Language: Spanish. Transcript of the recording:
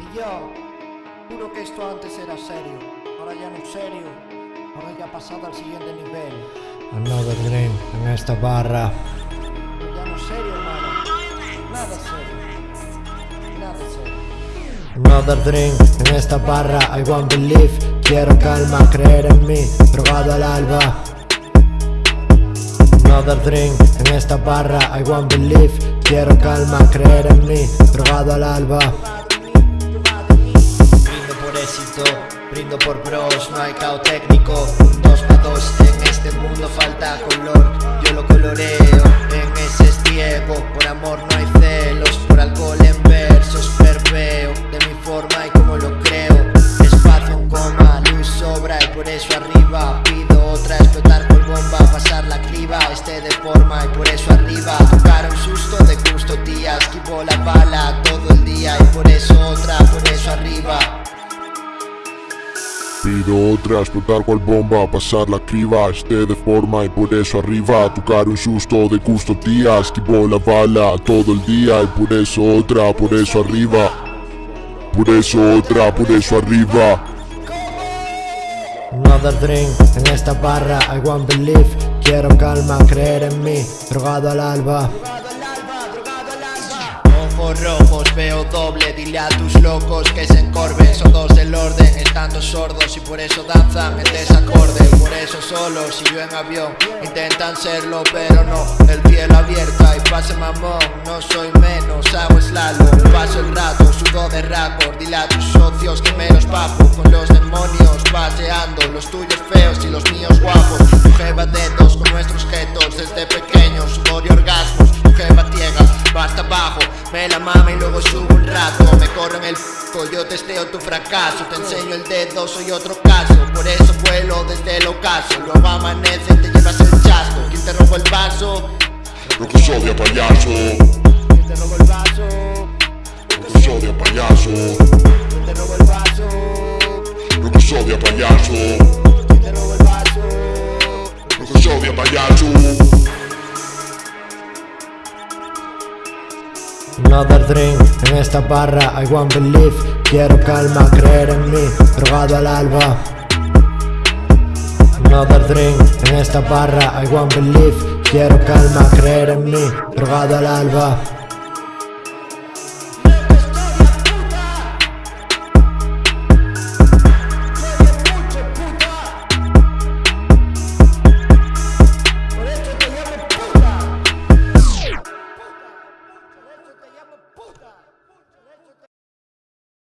Y yo, juro que esto antes era serio, ahora ya no es serio, ahora ya ha pasado al siguiente nivel. Another drink en esta barra. Ya no es serio, hermano, nada serio, nada serio. Another drink en esta barra. I want believe. Quiero calma, creer en mí. Drogado al alba. Another drink en esta barra. I want believe. Quiero calma, creer en mí. Drogado al alba. Éxito, brindo por bros, no hay caos técnico. Un 2 para 2 en este mundo falta color, yo lo coloreo en ese estiego. Por amor no hay celos, por alcohol en versos perveo de mi forma y como lo creo. Espacio en coma, luz sobra y por eso arriba pido otra, explotar por bomba, pasar la criba, esté de forma y por eso arriba. Tocar un susto de gusto, tía, esquivo la bala Pido otra, explotar cual bomba, pasar la criba, esté de forma y por eso arriba, tocar un susto de gusto tía, esquivo la bala todo el día y por eso otra, por eso arriba, por eso otra, por eso arriba. Another drink en esta barra. I want believe. Quiero calma, creer en mí. Drogado al alba. Veo doble, dile a tus locos que se encorven. Son dos del orden, estando sordos y por eso danzan en desacorde. Por eso solo, si yo en avión, intentan serlo pero no. El cielo abierto y pase mamón, no soy menos, hago slalom. Paso el rato, sudo de récord, dile a tus socios que me los bajo Con los demonios paseando, los tuyos feos y los míos guapos. Tu jeva dedos luego subo un rato Me corro en el f***, yo testeo tu fracaso Te enseño el dedo, soy otro caso Por eso vuelo desde el ocaso Luego amanece, te llevas el chasco ¿Quién te robó el vaso? Lo que soy payaso, ¿Quién te robó el vaso? lo que soy payaso, Another drink en esta barra. I want believe. Quiero calma, creer en mí. Drogado al alba. Another drink en esta barra. I want believe. Quiero calma, creer en mí. Drogado al alba.